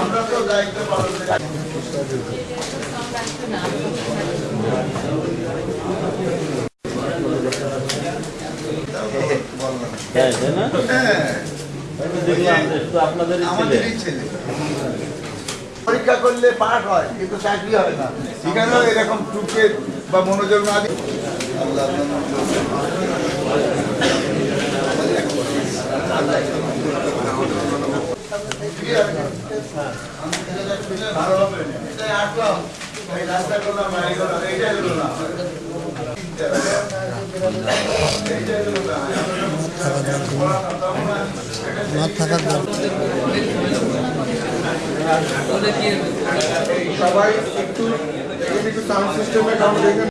আমরা তো দায়িত্ব পালন করি। পরীক্ষা করলে পাস হয় কিন্তু চাকরি হয় না। এখানেও এরকম টুকে বা মনোযোগ না দিয়ে আল্লাহ ভালো হবে এটাই আসলাম এই রাস্তা করলাম এইটাই হলো না এইটাই হলো না সবাই একটু একটু সাউন্ড সিস্টেমে